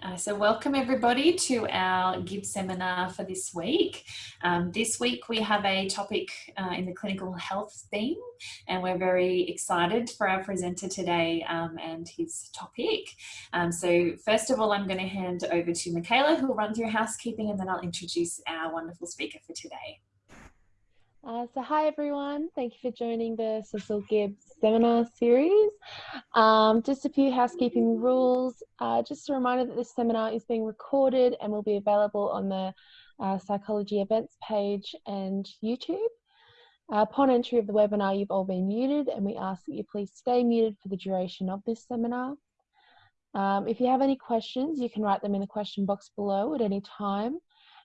Uh, so welcome everybody to our Gibb seminar for this week. Um, this week we have a topic uh, in the clinical health theme and we're very excited for our presenter today um, and his topic. Um, so first of all I'm going to hand over to Michaela who will run through housekeeping and then I'll introduce our wonderful speaker for today. Uh, so hi everyone, thank you for joining the Cecil Gibbs seminar series. Um, just a few housekeeping rules. Uh, just a reminder that this seminar is being recorded and will be available on the uh, psychology events page and YouTube. Uh, upon entry of the webinar, you've all been muted and we ask that you please stay muted for the duration of this seminar. Um, if you have any questions, you can write them in the question box below at any time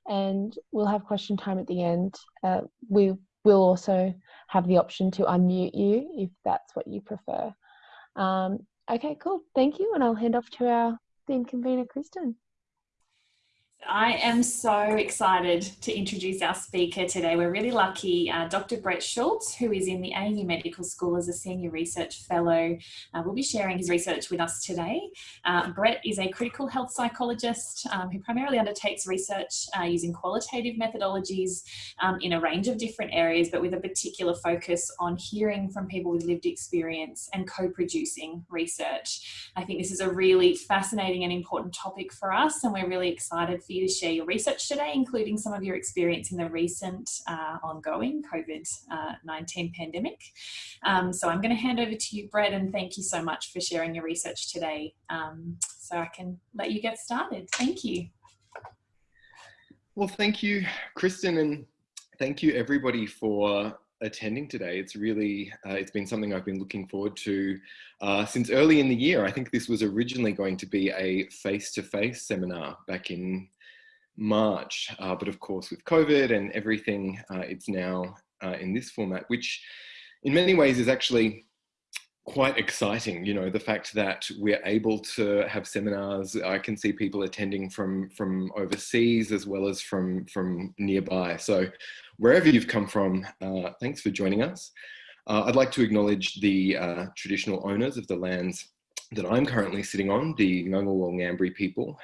and we'll have question time at the end. Uh, we We'll also have the option to unmute you if that's what you prefer. Um, okay, cool. Thank you. And I'll hand off to our theme convener, Kristen. I am so excited to introduce our speaker today. We're really lucky. Uh, Dr. Brett Scholz, who is in the ANU Medical School as a Senior Research Fellow, uh, will be sharing his research with us today. Uh, Brett is a critical health psychologist um, who primarily undertakes research uh, using qualitative methodologies um, in a range of different areas, but with a particular focus on hearing from people with lived experience and co-producing research. I think this is a really fascinating and important topic for us, and we're really excited for you to share your research today, including some of your experience in the recent uh, ongoing COVID-19 uh, pandemic. Um, so I'm going to hand over to you, Brett, and thank you so much for sharing your research today um, so I can let you get started. Thank you. Well, thank you, Kristen, and thank you everybody for attending today. It's really, uh, it's been something I've been looking forward to uh, since early in the year. I think this was originally going to be a face-to-face -face seminar back in March, uh, but of course with COVID and everything, uh, it's now uh, in this format, which in many ways is actually quite exciting. You know, the fact that we're able to have seminars, I can see people attending from, from overseas as well as from, from nearby. So wherever you've come from, uh, thanks for joining us. Uh, I'd like to acknowledge the uh, traditional owners of the lands that I'm currently sitting on, the Ngunnawal Ngambri people,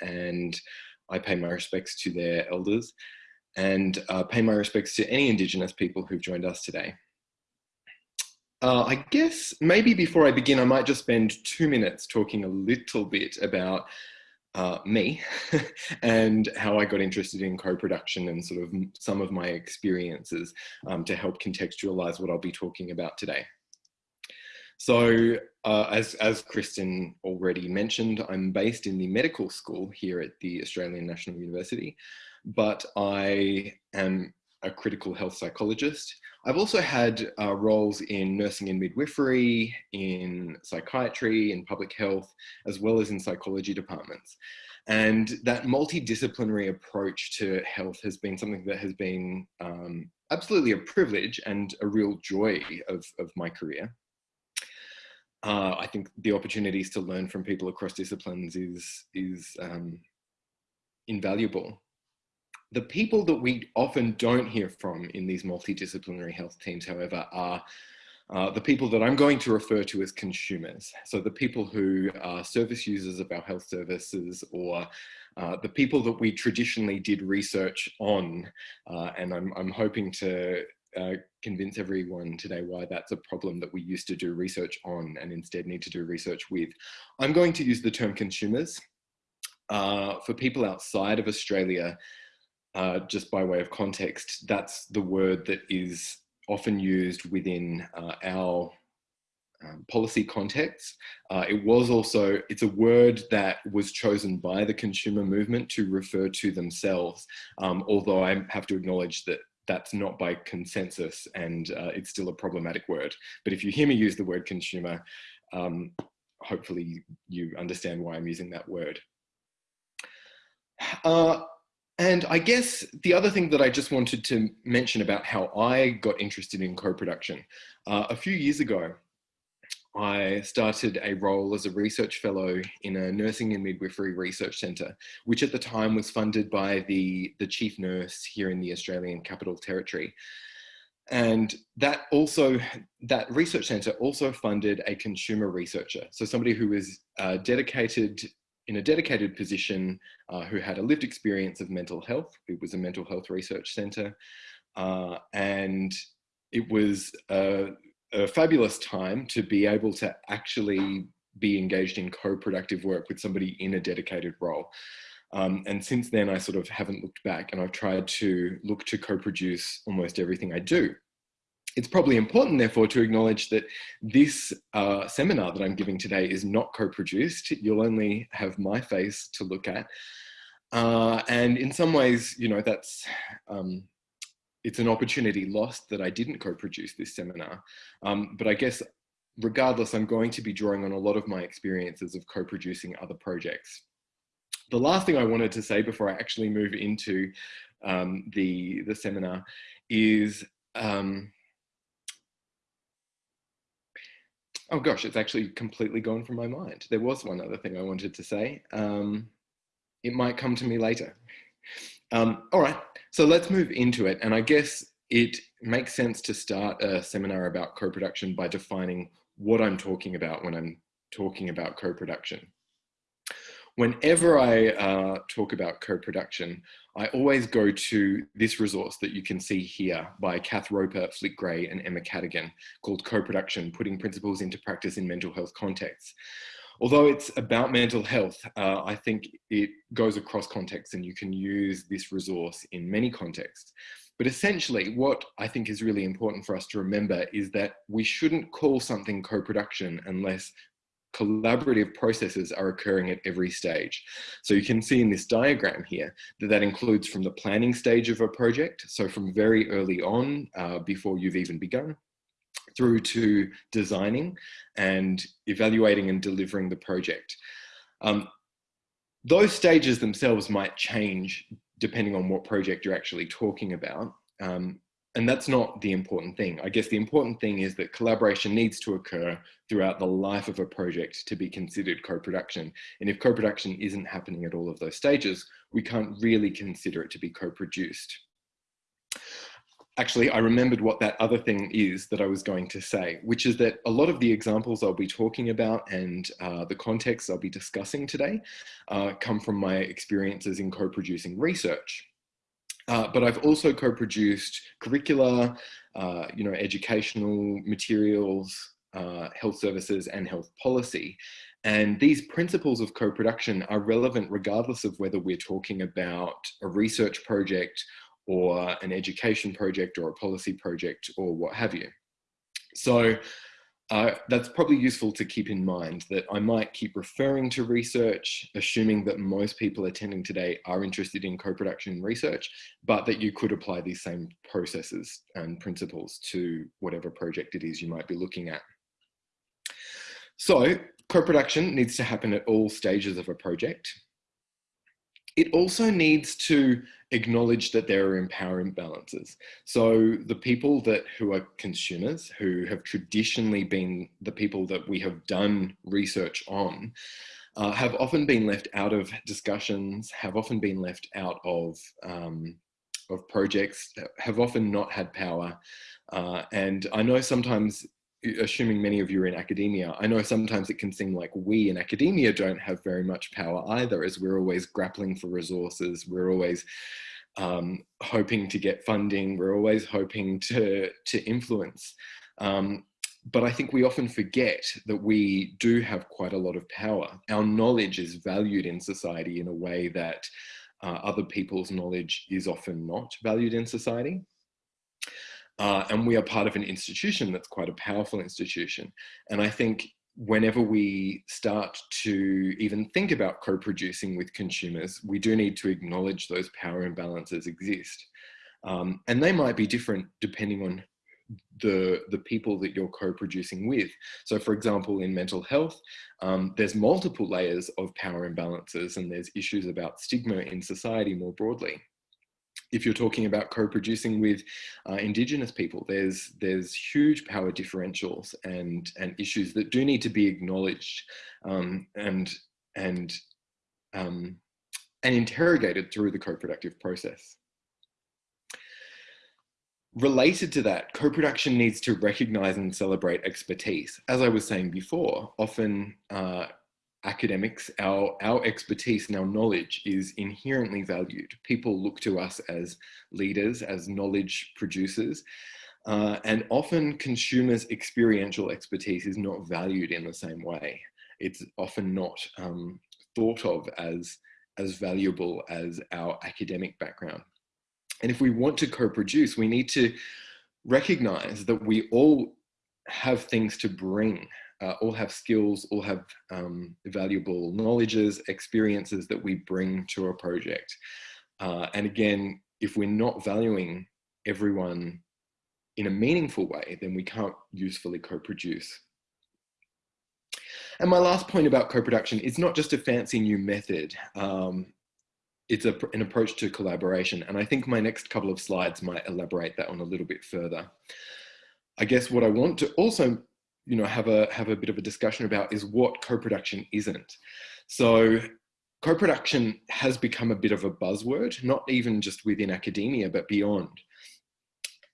and I pay my respects to their elders and uh, pay my respects to any Indigenous people who've joined us today. Uh, I guess maybe before I begin, I might just spend two minutes talking a little bit about uh, me and how I got interested in co-production and sort of some of my experiences um, to help contextualize what I'll be talking about today. So uh, as, as Kristen already mentioned, I'm based in the medical school here at the Australian National University, but I am a critical health psychologist. I've also had uh, roles in nursing and midwifery, in psychiatry, in public health, as well as in psychology departments. And that multidisciplinary approach to health has been something that has been um, absolutely a privilege and a real joy of, of my career uh, I think the opportunities to learn from people across disciplines is, is um, invaluable. The people that we often don't hear from in these multidisciplinary health teams, however, are uh, the people that I'm going to refer to as consumers. So the people who are service users of our health services or uh, the people that we traditionally did research on. Uh, and I'm, I'm hoping to uh, convince everyone today why that's a problem that we used to do research on and instead need to do research with. I'm going to use the term consumers. Uh, for people outside of Australia, uh, just by way of context, that's the word that is often used within uh, our um, policy context. Uh, it was also, it's a word that was chosen by the consumer movement to refer to themselves, um, although I have to acknowledge that that's not by consensus and uh, it's still a problematic word. But if you hear me use the word consumer, um, hopefully you understand why I'm using that word. Uh, and I guess the other thing that I just wanted to mention about how I got interested in co-production. Uh, a few years ago, I started a role as a research fellow in a nursing and midwifery research centre, which at the time was funded by the, the chief nurse here in the Australian Capital Territory. And that also, that research centre also funded a consumer researcher. So somebody who was uh, dedicated in a dedicated position uh, who had a lived experience of mental health. It was a mental health research centre. Uh, and it was a, a fabulous time to be able to actually be engaged in co-productive work with somebody in a dedicated role. Um, and since then, I sort of haven't looked back and I've tried to look to co-produce almost everything I do. It's probably important, therefore, to acknowledge that this uh, seminar that I'm giving today is not co-produced. You'll only have my face to look at. Uh, and in some ways, you know, that's, um, it's an opportunity lost that I didn't co-produce this seminar. Um, but I guess regardless, I'm going to be drawing on a lot of my experiences of co-producing other projects. The last thing I wanted to say before I actually move into um, the, the seminar is, um, oh gosh, it's actually completely gone from my mind. There was one other thing I wanted to say. Um, it might come to me later. Um, all right, so let's move into it. And I guess it makes sense to start a seminar about co-production by defining what I'm talking about when I'm talking about co-production. Whenever I uh, talk about co-production, I always go to this resource that you can see here by Cath Roper, Flick Grey, and Emma Cadogan called Co-Production, Putting Principles into Practice in Mental Health Contexts. Although it's about mental health, uh, I think it goes across contexts and you can use this resource in many contexts. But essentially, what I think is really important for us to remember is that we shouldn't call something co-production unless collaborative processes are occurring at every stage. So you can see in this diagram here that that includes from the planning stage of a project, so from very early on, uh, before you've even begun, through to designing and evaluating and delivering the project. Um, those stages themselves might change depending on what project you're actually talking about. Um, and that's not the important thing. I guess the important thing is that collaboration needs to occur throughout the life of a project to be considered co-production. And if co-production isn't happening at all of those stages, we can't really consider it to be co-produced actually, I remembered what that other thing is that I was going to say, which is that a lot of the examples I'll be talking about and uh, the context I'll be discussing today uh, come from my experiences in co-producing research. Uh, but I've also co-produced curricula, uh, you know, educational materials, uh, health services and health policy. And these principles of co-production are relevant regardless of whether we're talking about a research project or an education project or a policy project or what have you. So uh, that's probably useful to keep in mind that I might keep referring to research, assuming that most people attending today are interested in co-production research, but that you could apply these same processes and principles to whatever project it is you might be looking at. So co-production needs to happen at all stages of a project. It also needs to acknowledge that there are power imbalances. So the people that who are consumers, who have traditionally been the people that we have done research on, uh, have often been left out of discussions, have often been left out of um, of projects, have often not had power. Uh, and I know sometimes assuming many of you are in academia, I know sometimes it can seem like we in academia don't have very much power either, as we're always grappling for resources, we're always um, hoping to get funding, we're always hoping to, to influence. Um, but I think we often forget that we do have quite a lot of power. Our knowledge is valued in society in a way that uh, other people's knowledge is often not valued in society. Uh, and we are part of an institution that's quite a powerful institution. And I think whenever we start to even think about co-producing with consumers, we do need to acknowledge those power imbalances exist. Um, and they might be different depending on the, the people that you're co-producing with. So for example, in mental health, um, there's multiple layers of power imbalances and there's issues about stigma in society more broadly if you're talking about co-producing with uh, indigenous people, there's there's huge power differentials and and issues that do need to be acknowledged um, and and um, and interrogated through the co-productive process. Related to that, co-production needs to recognize and celebrate expertise. As I was saying before, often uh, academics, our, our expertise and our knowledge is inherently valued. People look to us as leaders, as knowledge producers, uh, and often consumers' experiential expertise is not valued in the same way. It's often not um, thought of as, as valuable as our academic background. And if we want to co-produce, we need to recognize that we all have things to bring, uh, all have skills, all have um, valuable knowledges, experiences that we bring to a project. Uh, and again, if we're not valuing everyone in a meaningful way, then we can't usefully co-produce. And my last point about co-production is not just a fancy new method. Um, it's a, an approach to collaboration. And I think my next couple of slides might elaborate that on a little bit further. I guess what I want to also, you know, have a, have a bit of a discussion about is what co-production isn't. So co-production has become a bit of a buzzword, not even just within academia, but beyond.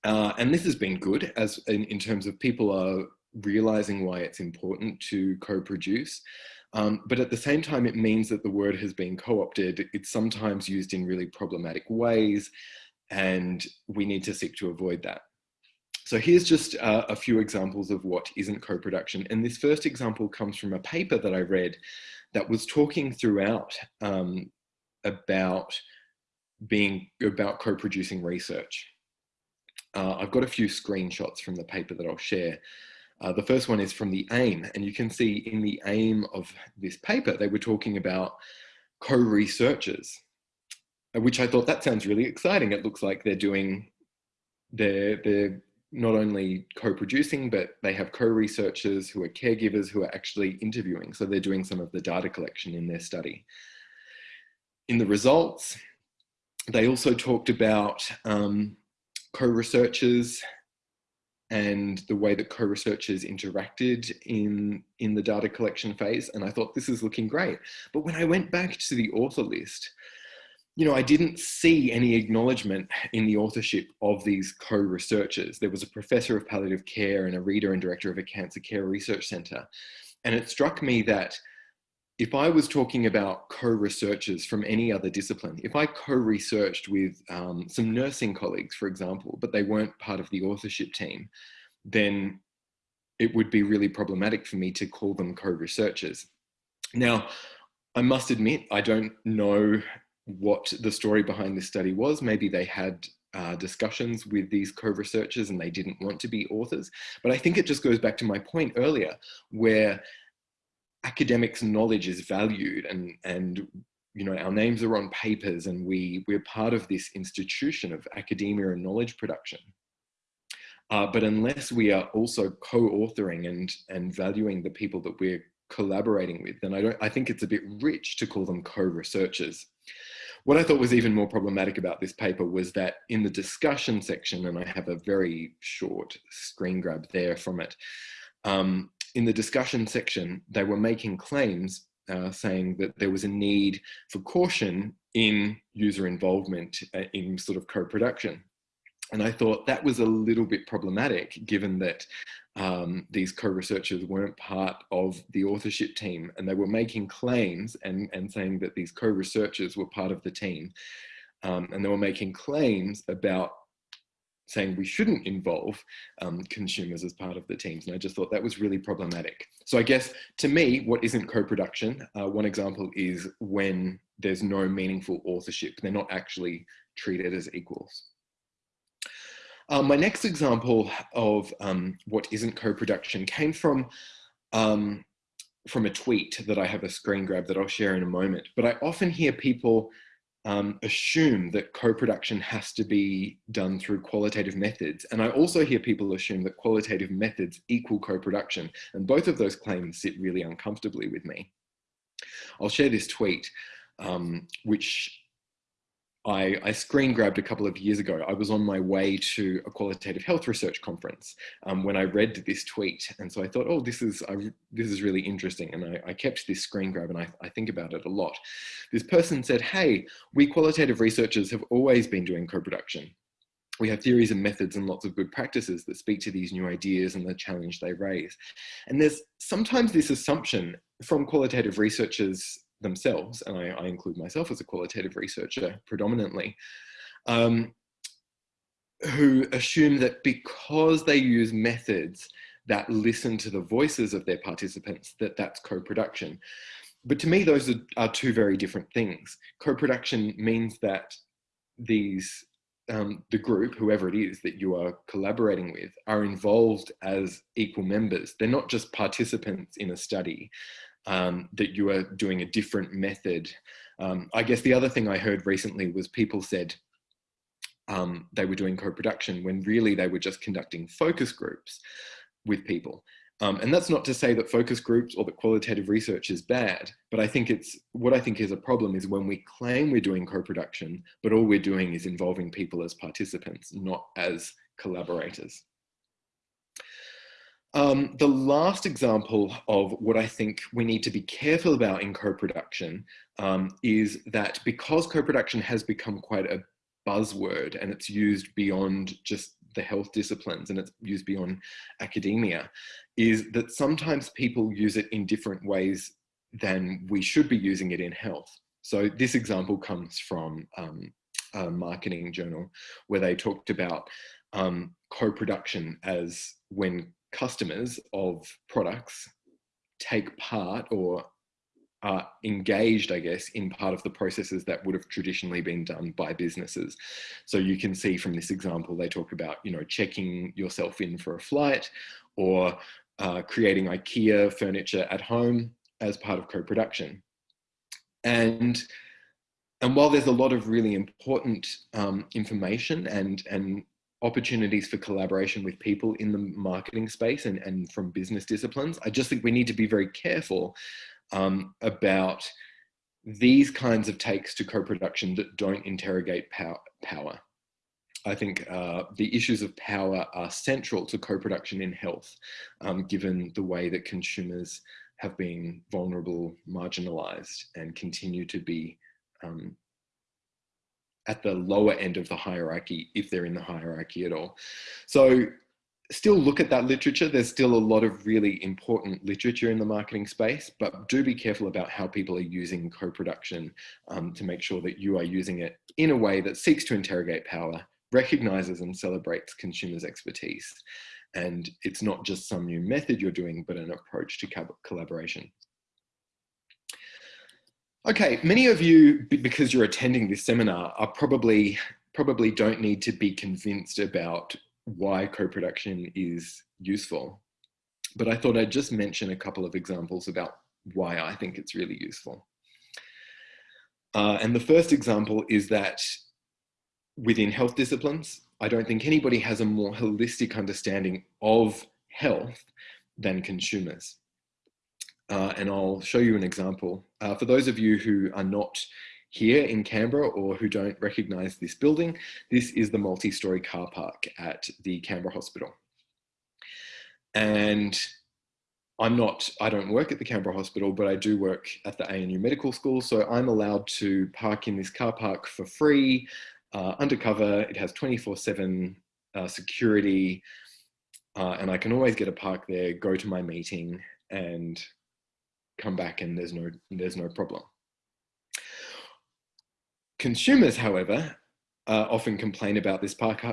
Uh, and this has been good as in, in, terms of people are realizing why it's important to co-produce. Um, but at the same time, it means that the word has been co-opted. It's sometimes used in really problematic ways, and we need to seek to avoid that. So here's just uh, a few examples of what isn't co-production. And this first example comes from a paper that I read that was talking throughout um, about being about co-producing research. Uh, I've got a few screenshots from the paper that I'll share. Uh, the first one is from the AIM, and you can see in the AIM of this paper, they were talking about co-researchers, which I thought that sounds really exciting. It looks like they're doing, they're, they're not only co-producing, but they have co-researchers who are caregivers who are actually interviewing. So they're doing some of the data collection in their study. In the results, they also talked about um, co-researchers and the way that co-researchers interacted in, in the data collection phase. And I thought this is looking great. But when I went back to the author list, you know, I didn't see any acknowledgement in the authorship of these co-researchers. There was a professor of palliative care and a reader and director of a cancer care research center. And it struck me that if I was talking about co-researchers from any other discipline, if I co-researched with um, some nursing colleagues, for example, but they weren't part of the authorship team, then it would be really problematic for me to call them co-researchers. Now, I must admit, I don't know what the story behind this study was. Maybe they had uh, discussions with these co-researchers and they didn't want to be authors. But I think it just goes back to my point earlier, where academics knowledge is valued and, and you know, our names are on papers and we, we're part of this institution of academia and knowledge production. Uh, but unless we are also co-authoring and, and valuing the people that we're collaborating with, then I, don't, I think it's a bit rich to call them co-researchers. What I thought was even more problematic about this paper was that in the discussion section, and I have a very short screen grab there from it, um, in the discussion section, they were making claims uh, saying that there was a need for caution in user involvement uh, in sort of co-production. And I thought that was a little bit problematic given that um, these co-researchers weren't part of the authorship team and they were making claims and, and saying that these co-researchers were part of the team. Um, and they were making claims about saying we shouldn't involve um, consumers as part of the teams. And I just thought that was really problematic. So I guess to me, what isn't co-production, uh, one example is when there's no meaningful authorship. They're not actually treated as equals. Um, my next example of um, what isn't co-production came from um, from a tweet that I have a screen grab that I'll share in a moment. But I often hear people um, assume that co-production has to be done through qualitative methods. And I also hear people assume that qualitative methods equal co-production. And both of those claims sit really uncomfortably with me. I'll share this tweet, um, which I, I, screen grabbed a couple of years ago. I was on my way to a qualitative health research conference um, when I read this tweet. And so I thought, oh, this is, I, this is really interesting. And I, I kept this screen grab and I, I, think about it a lot. This person said, hey, we qualitative researchers have always been doing co-production. We have theories and methods and lots of good practices that speak to these new ideas and the challenge they raise. And there's sometimes this assumption from qualitative researchers themselves, and I, I, include myself as a qualitative researcher predominantly, um, who assume that because they use methods that listen to the voices of their participants, that that's co-production. But to me, those are, are two very different things. Co-production means that these um, the group, whoever it is that you are collaborating with, are involved as equal members. They're not just participants in a study, um, that you are doing a different method. Um, I guess the other thing I heard recently was people said um, they were doing co-production when really they were just conducting focus groups with people. Um, and that's not to say that focus groups or that qualitative research is bad, but I think it's, what I think is a problem is when we claim we're doing co-production, but all we're doing is involving people as participants, not as collaborators. Um, the last example of what I think we need to be careful about in co-production um, is that because co-production has become quite a buzzword and it's used beyond just the health disciplines and it's used beyond academia, is that sometimes people use it in different ways than we should be using it in health. So this example comes from um, a marketing journal where they talked about um, co-production as when customers of products take part or are engaged, I guess, in part of the processes that would have traditionally been done by businesses. So you can see from this example, they talk about, you know, checking yourself in for a flight or uh, creating IKEA furniture at home as part of co-production. And, and while there's a lot of really important um, information and, and opportunities for collaboration with people in the marketing space and, and from business disciplines. I just think we need to be very careful um, about these kinds of takes to co-production that don't interrogate power. power. I think uh, the issues of power are central to co-production in health, um, given the way that consumers have been vulnerable, marginalized, and continue to be um, at the lower end of the hierarchy, if they're in the hierarchy at all. So still look at that literature. There's still a lot of really important literature in the marketing space, but do be careful about how people are using co-production um, to make sure that you are using it in a way that seeks to interrogate power, recognizes and celebrates consumers' expertise. And it's not just some new method you're doing, but an approach to collaboration. Okay, many of you, because you're attending this seminar, are probably probably don't need to be convinced about why co-production is useful. But I thought I'd just mention a couple of examples about why I think it's really useful. Uh, and the first example is that within health disciplines, I don't think anybody has a more holistic understanding of health than consumers. Uh, and I'll show you an example. Uh, for those of you who are not here in Canberra or who don't recognize this building, this is the multi-story car park at the Canberra Hospital. And I'm not, I don't work at the Canberra Hospital, but I do work at the ANU Medical School. So I'm allowed to park in this car park for free, uh, undercover. It has 24 seven uh, security. Uh, and I can always get a park there, go to my meeting and come back and there's no, there's no problem. Consumers, however, uh, often complain about this park,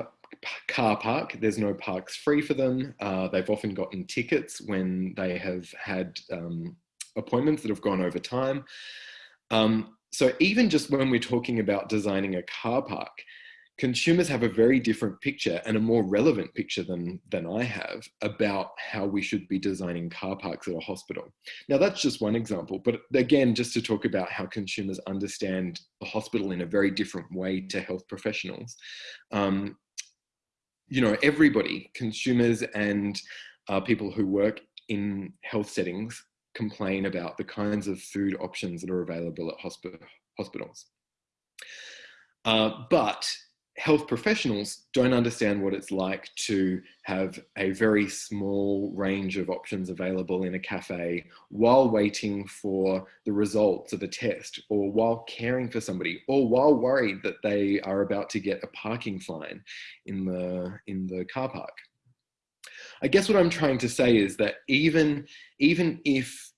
car park. There's no parks free for them. Uh, they've often gotten tickets when they have had um, appointments that have gone over time. Um, so even just when we're talking about designing a car park, consumers have a very different picture and a more relevant picture than, than I have about how we should be designing car parks at a hospital. Now that's just one example, but again, just to talk about how consumers understand the hospital in a very different way to health professionals. Um, you know, everybody, consumers and uh, people who work in health settings complain about the kinds of food options that are available at hospi hospitals. Uh, but health professionals don't understand what it's like to have a very small range of options available in a cafe while waiting for the results of a test or while caring for somebody or while worried that they are about to get a parking fine in the in the car park. I guess what i'm trying to say is that even even if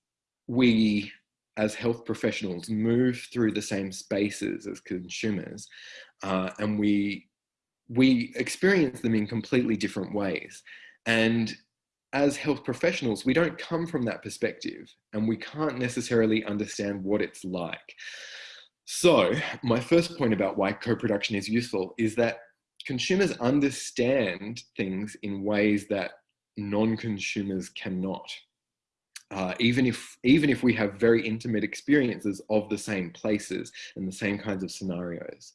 we as health professionals move through the same spaces as consumers uh, and we we experience them in completely different ways. And as health professionals we don't come from that perspective and we can't necessarily understand what it's like. So my first point about why co-production is useful is that consumers understand things in ways that non-consumers cannot uh, even if even if we have very intimate experiences of the same places and the same kinds of scenarios.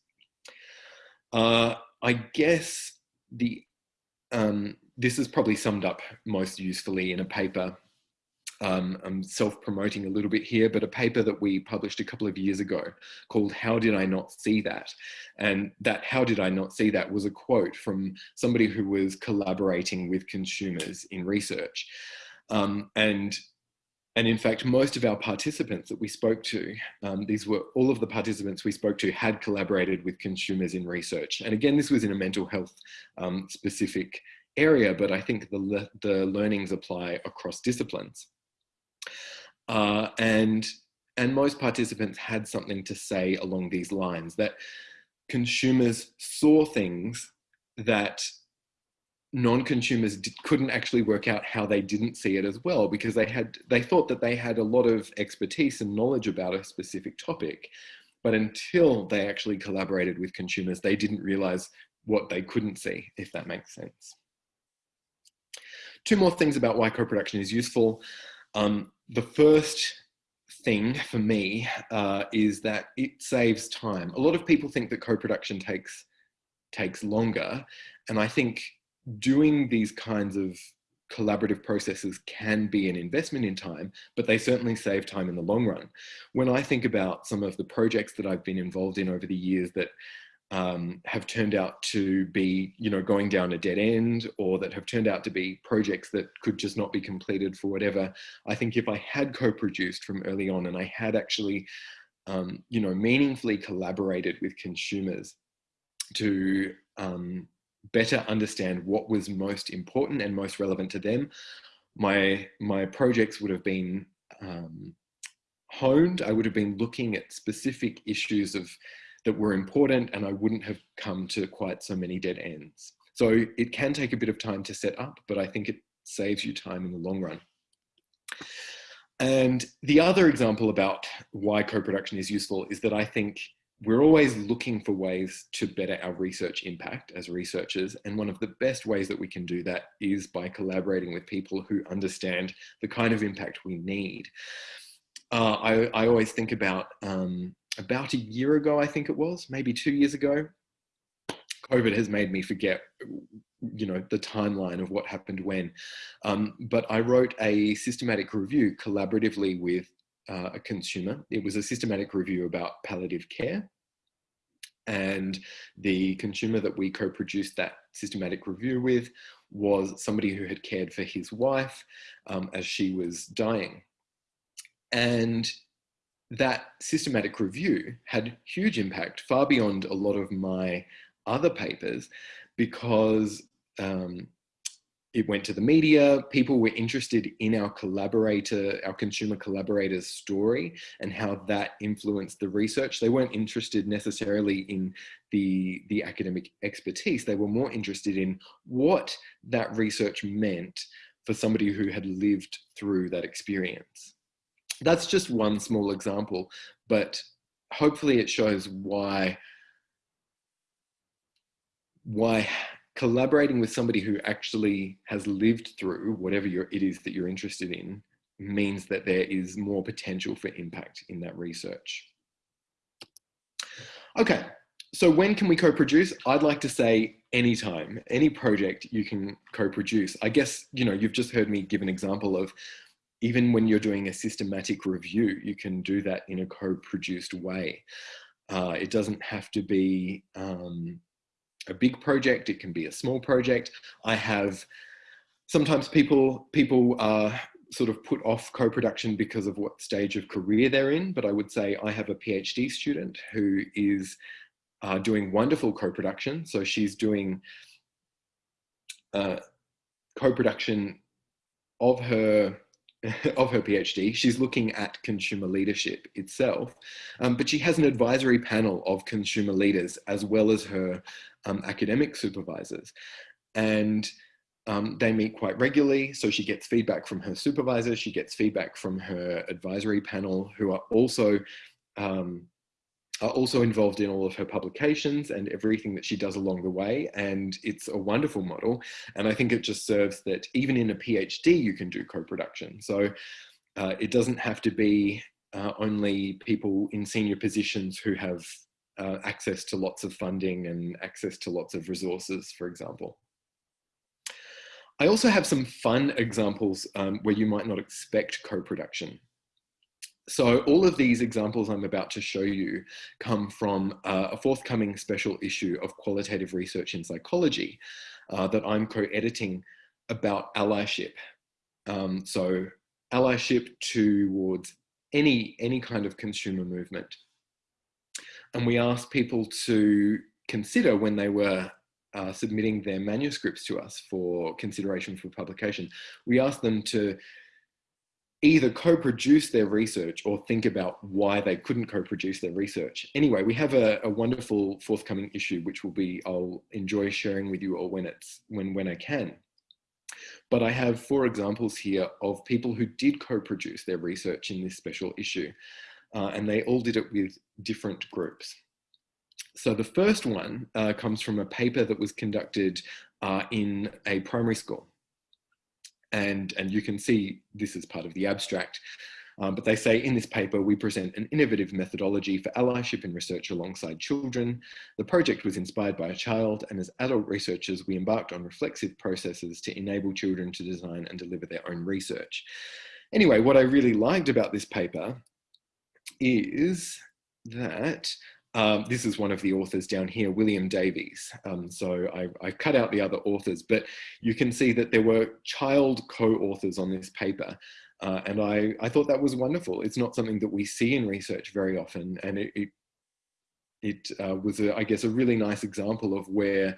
Uh, I guess the um, this is probably summed up most usefully in a paper. Um, I'm self-promoting a little bit here, but a paper that we published a couple of years ago called How Did I Not See That? And that How Did I Not See That was a quote from somebody who was collaborating with consumers in research. Um, and and in fact, most of our participants that we spoke to, um, these were all of the participants we spoke to had collaborated with consumers in research. And again, this was in a mental health um, specific area, but I think the, le the learnings apply across disciplines. Uh, and, and most participants had something to say along these lines, that consumers saw things that non-consumers couldn't actually work out how they didn't see it as well because they had they thought that they had a lot of expertise and knowledge about a specific topic but until they actually collaborated with consumers they didn't realize what they couldn't see if that makes sense. Two more things about why co-production is useful. Um, the first thing for me uh, is that it saves time. A lot of people think that co-production takes takes longer and i think doing these kinds of collaborative processes can be an investment in time, but they certainly save time in the long run. When I think about some of the projects that I've been involved in over the years that um, have turned out to be, you know, going down a dead end or that have turned out to be projects that could just not be completed for whatever. I think if I had co-produced from early on and I had actually, um, you know, meaningfully collaborated with consumers to um, better understand what was most important and most relevant to them, my, my projects would have been um, honed. I would have been looking at specific issues of that were important and I wouldn't have come to quite so many dead ends. So it can take a bit of time to set up, but I think it saves you time in the long run. And the other example about why co-production is useful is that I think we're always looking for ways to better our research impact as researchers. And one of the best ways that we can do that is by collaborating with people who understand the kind of impact we need. Uh, I, I, always think about um, about a year ago, I think it was, maybe two years ago, COVID has made me forget, you know, the timeline of what happened when. Um, but I wrote a systematic review collaboratively with uh, a consumer. It was a systematic review about palliative care. And the consumer that we co-produced that systematic review with was somebody who had cared for his wife um, as she was dying. And that systematic review had huge impact, far beyond a lot of my other papers, because um, it went to the media. People were interested in our collaborator, our consumer collaborators story and how that influenced the research. They weren't interested necessarily in the, the academic expertise. They were more interested in what that research meant for somebody who had lived through that experience. That's just one small example, but hopefully it shows why why collaborating with somebody who actually has lived through whatever it is that you're interested in means that there is more potential for impact in that research. Okay, so when can we co-produce? I'd like to say anytime, any project you can co-produce. I guess, you know, you've just heard me give an example of even when you're doing a systematic review, you can do that in a co-produced way. Uh, it doesn't have to be um, a big project, it can be a small project. I have, sometimes people, people are sort of put off co-production because of what stage of career they're in, but I would say I have a PhD student who is uh, doing wonderful co-production. So she's doing uh, co-production of her of her PhD, she's looking at consumer leadership itself, um, but she has an advisory panel of consumer leaders as well as her um, academic supervisors. And um, they meet quite regularly, so she gets feedback from her supervisor, she gets feedback from her advisory panel, who are also um, are also involved in all of her publications and everything that she does along the way. And it's a wonderful model. And I think it just serves that even in a PhD, you can do co-production. So uh, it doesn't have to be uh, only people in senior positions who have uh, access to lots of funding and access to lots of resources, for example. I also have some fun examples um, where you might not expect co-production. So all of these examples I'm about to show you come from uh, a forthcoming special issue of Qualitative Research in Psychology uh, that I'm co-editing about allyship. Um, so allyship towards any, any kind of consumer movement. And we asked people to consider when they were uh, submitting their manuscripts to us for consideration for publication, we asked them to either co-produce their research or think about why they couldn't co-produce their research. Anyway, we have a, a, wonderful forthcoming issue, which will be, I'll enjoy sharing with you all when it's, when, when I can. But I have four examples here of people who did co-produce their research in this special issue. Uh, and they all did it with different groups. So the first one uh, comes from a paper that was conducted uh, in a primary school and, and you can see this is part of the abstract. Um, but they say in this paper, we present an innovative methodology for allyship in research alongside children. The project was inspired by a child and as adult researchers, we embarked on reflexive processes to enable children to design and deliver their own research. Anyway, what I really liked about this paper is that um, this is one of the authors down here, William Davies. Um, so I, I, cut out the other authors, but you can see that there were child co-authors on this paper. Uh, and I, I thought that was wonderful. It's not something that we see in research very often. And it, it, it uh, was, a, I guess, a really nice example of where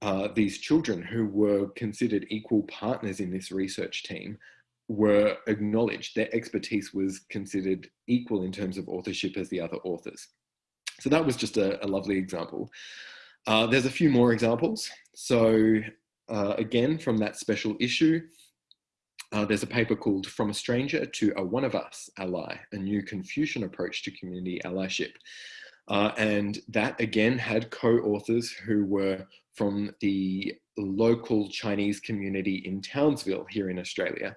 uh, these children who were considered equal partners in this research team were acknowledged. Their expertise was considered equal in terms of authorship as the other authors. So that was just a, a lovely example. Uh, there's a few more examples. So uh, again, from that special issue, uh, there's a paper called From a Stranger to a One of Us Ally, a new Confucian approach to community allyship. Uh, and that again had co-authors who were from the local Chinese community in Townsville here in Australia.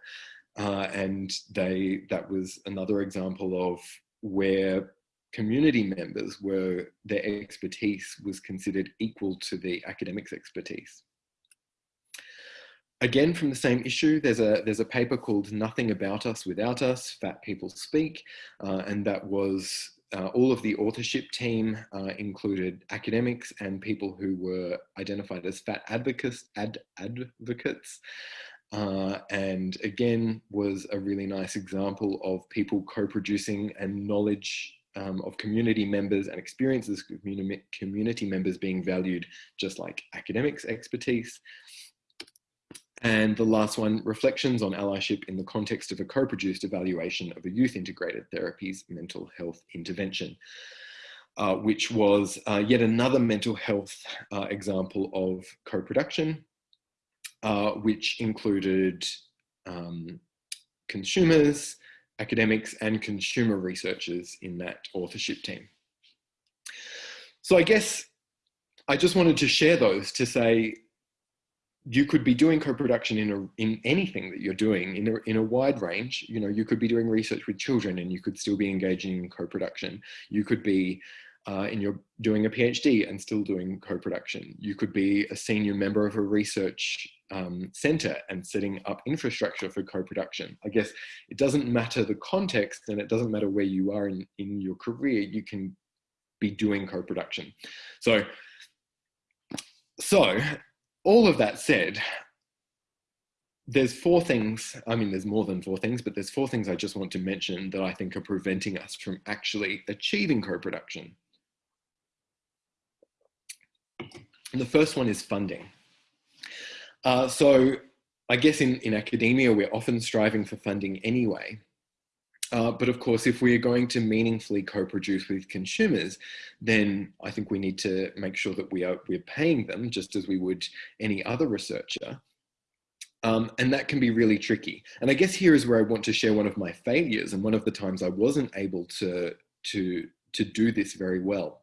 Uh, and they that was another example of where community members were their expertise was considered equal to the academics expertise. Again, from the same issue, there's a, there's a paper called Nothing About Us Without Us, Fat People Speak, uh, and that was uh, all of the authorship team uh, included academics and people who were identified as fat advocates, ad, advocates uh, and again was a really nice example of people co-producing and knowledge um, of community members and experiences community members being valued just like academics expertise. And the last one, reflections on allyship in the context of a co-produced evaluation of a youth integrated therapies mental health intervention, uh, which was uh, yet another mental health uh, example of co-production, uh, which included um, consumers, academics and consumer researchers in that authorship team. So I guess I just wanted to share those to say you could be doing co-production in in anything that you're doing in a, in a wide range. You know, you could be doing research with children and you could still be engaging in co-production. You could be uh, and you're doing a PhD and still doing co-production. You could be a senior member of a research um, center and setting up infrastructure for co-production. I guess it doesn't matter the context and it doesn't matter where you are in, in your career, you can be doing co-production. So, so all of that said, there's four things, I mean, there's more than four things, but there's four things I just want to mention that I think are preventing us from actually achieving co-production. The first one is funding. Uh, so I guess in, in academia, we're often striving for funding anyway. Uh, but of course, if we are going to meaningfully co-produce with consumers, then I think we need to make sure that we are we're paying them just as we would any other researcher. Um, and that can be really tricky. And I guess here is where I want to share one of my failures and one of the times I wasn't able to, to, to do this very well.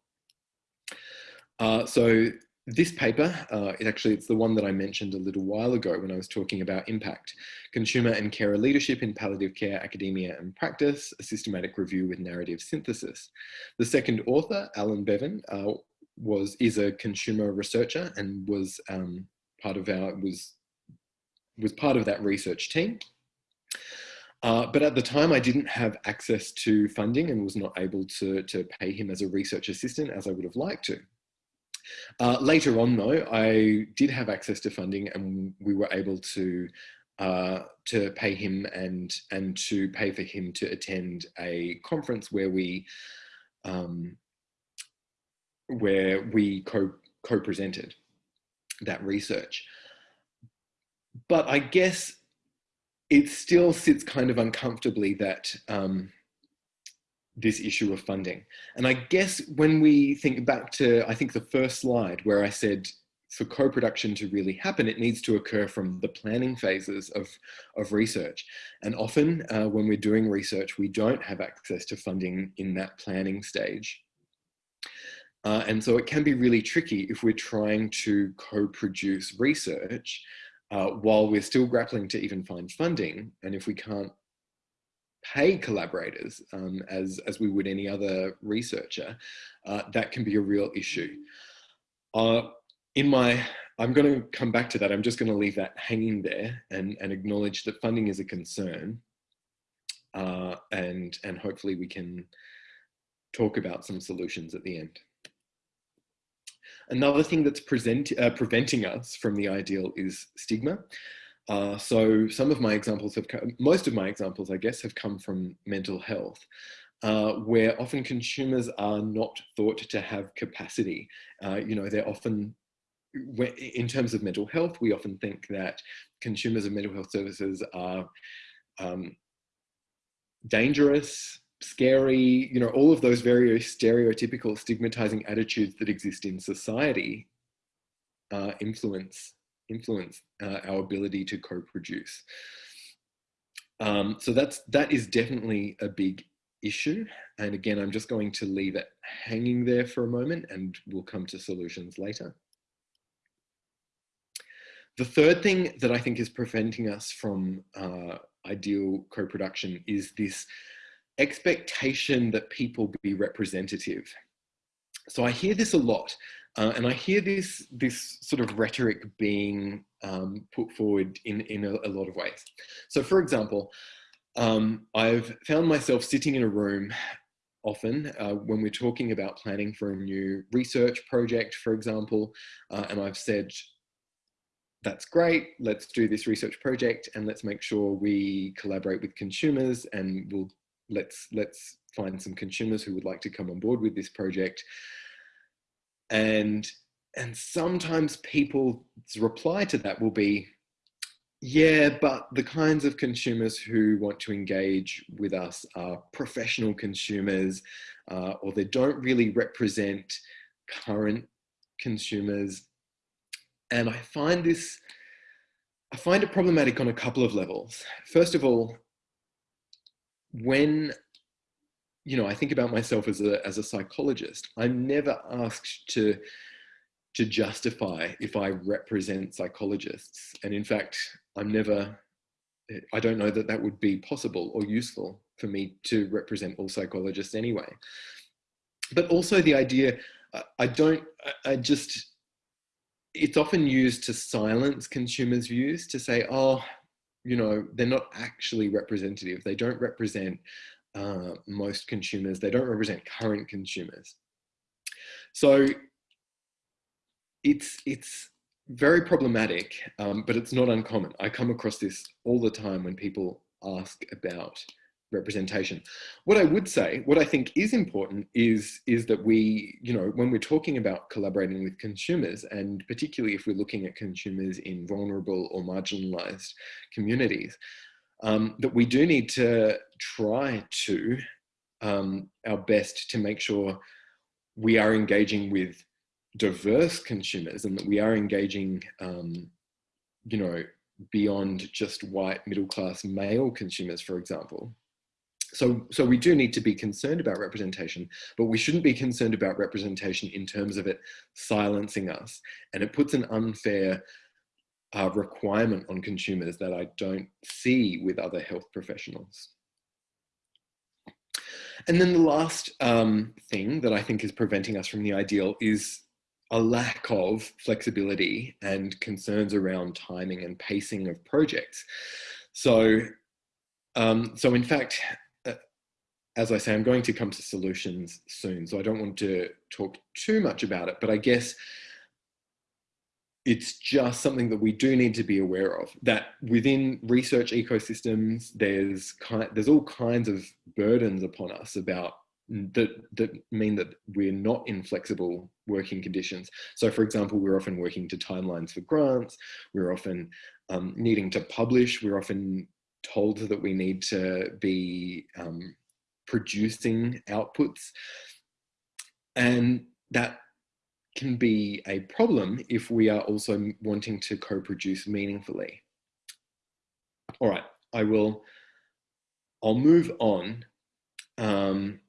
Uh, so this paper, uh, it actually, it's the one that I mentioned a little while ago when I was talking about impact, consumer and carer leadership in palliative care, academia and practice, a systematic review with narrative synthesis. The second author, Alan Bevan, uh, was, is a consumer researcher and was um, part of our, was, was part of that research team. Uh, but at the time I didn't have access to funding and was not able to, to pay him as a research assistant as I would have liked to. Uh, later on though, I did have access to funding and we were able to uh, to pay him and and to pay for him to attend a conference where we um, where we co co-presented that research. But I guess it still sits kind of uncomfortably that um, this issue of funding. And I guess when we think back to, I think the first slide where I said for co-production to really happen, it needs to occur from the planning phases of, of research. And often uh, when we're doing research, we don't have access to funding in that planning stage. Uh, and so it can be really tricky if we're trying to co-produce research uh, while we're still grappling to even find funding. And if we can't pay collaborators um, as, as we would any other researcher, uh, that can be a real issue. Uh, in my, I'm going to come back to that. I'm just going to leave that hanging there and, and acknowledge that funding is a concern. Uh, and, and hopefully we can talk about some solutions at the end. Another thing that's present, uh, preventing us from the ideal is stigma. Uh, so some of my examples have come, most of my examples, I guess, have come from mental health, uh, where often consumers are not thought to have capacity. Uh, you know, they're often, in terms of mental health, we often think that consumers of mental health services are um, dangerous, scary, you know, all of those very stereotypical stigmatizing attitudes that exist in society uh, influence influence uh, our ability to co-produce. Um, so that's, that is definitely a big issue. And again, I'm just going to leave it hanging there for a moment and we'll come to solutions later. The third thing that I think is preventing us from uh, ideal co-production is this expectation that people be representative. So I hear this a lot. Uh, and I hear this, this sort of rhetoric being um, put forward in, in a, a, lot of ways. So for example, um, I've found myself sitting in a room often uh, when we're talking about planning for a new research project, for example, uh, and I've said, that's great, let's do this research project and let's make sure we collaborate with consumers and we'll let's let's find some consumers who would like to come on board with this project and and sometimes people's reply to that will be yeah but the kinds of consumers who want to engage with us are professional consumers uh, or they don't really represent current consumers. And i find this i find it problematic on a couple of levels. First of all when you know, I think about myself as a, as a psychologist. I'm never asked to, to justify if I represent psychologists. And in fact, I'm never, I don't know that that would be possible or useful for me to represent all psychologists anyway. But also the idea, I don't, I just, it's often used to silence consumers' views to say, oh, you know, they're not actually representative. They don't represent uh, most consumers. They don't represent current consumers. So it's, it's very problematic, um, but it's not uncommon. I come across this all the time when people ask about representation. What I would say, what I think is important is, is that we, you know, when we're talking about collaborating with consumers, and particularly if we're looking at consumers in vulnerable or marginalized communities, um, that we do need to try to um, our best to make sure we are engaging with diverse consumers and that we are engaging, um, you know, beyond just white middle class male consumers, for example. So, so we do need to be concerned about representation, but we shouldn't be concerned about representation in terms of it silencing us. And it puts an unfair uh, requirement on consumers that I don't see with other health professionals. And then the last um, thing that I think is preventing us from the ideal is a lack of flexibility and concerns around timing and pacing of projects. So, um, so in fact, uh, as I say, I'm going to come to solutions soon, so I don't want to talk too much about it, but I guess it's just something that we do need to be aware of that within research ecosystems there's kind there's all kinds of burdens upon us about that that mean that we're not in flexible working conditions. So for example we're often working to timelines for grants we're often um, needing to publish we're often told that we need to be um, producing outputs. And that can be a problem if we are also wanting to co-produce meaningfully. All right, I will, I'll move on. Um,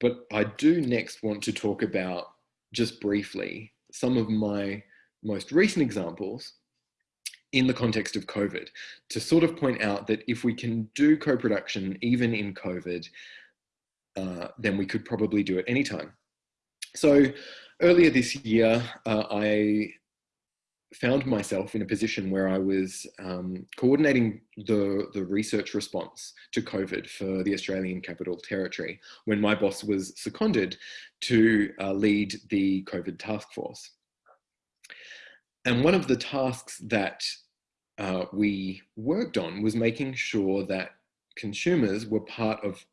but I do next want to talk about, just briefly, some of my most recent examples in the context of COVID to sort of point out that if we can do co-production even in COVID, uh, then we could probably do it anytime. So earlier this year, uh, I found myself in a position where I was um, coordinating the, the research response to COVID for the Australian Capital Territory when my boss was seconded to uh, lead the COVID task force. And one of the tasks that uh, we worked on was making sure that consumers were part of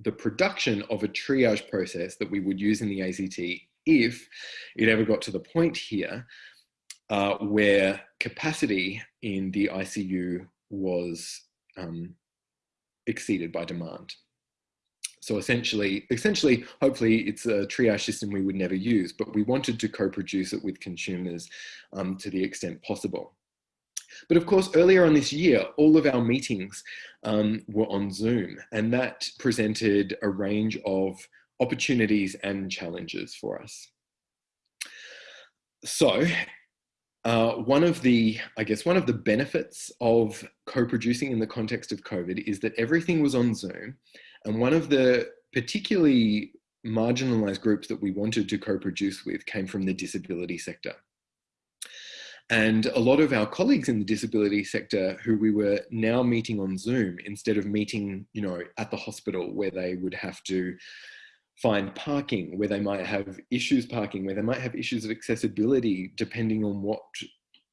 the production of a triage process that we would use in the ACT if it ever got to the point here uh, where capacity in the ICU was um, exceeded by demand. So essentially, essentially, hopefully it's a triage system we would never use, but we wanted to co-produce it with consumers um, to the extent possible. But of course, earlier on this year, all of our meetings um, were on Zoom, and that presented a range of opportunities and challenges for us. So uh, one of the, I guess, one of the benefits of co-producing in the context of COVID is that everything was on Zoom. And one of the particularly marginalized groups that we wanted to co-produce with came from the disability sector. And a lot of our colleagues in the disability sector who we were now meeting on Zoom instead of meeting, you know, at the hospital where they would have to find parking, where they might have issues parking, where they might have issues of accessibility depending on what